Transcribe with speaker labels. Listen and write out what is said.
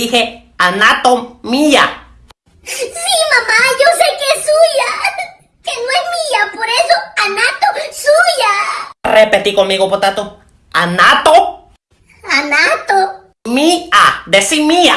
Speaker 1: Dije anatomía.
Speaker 2: Sí, mamá, yo sé que es suya. Que no es mía, por eso anato suya.
Speaker 1: Repetí conmigo, potato. Anato.
Speaker 2: Anato.
Speaker 1: Mía. Decí mía.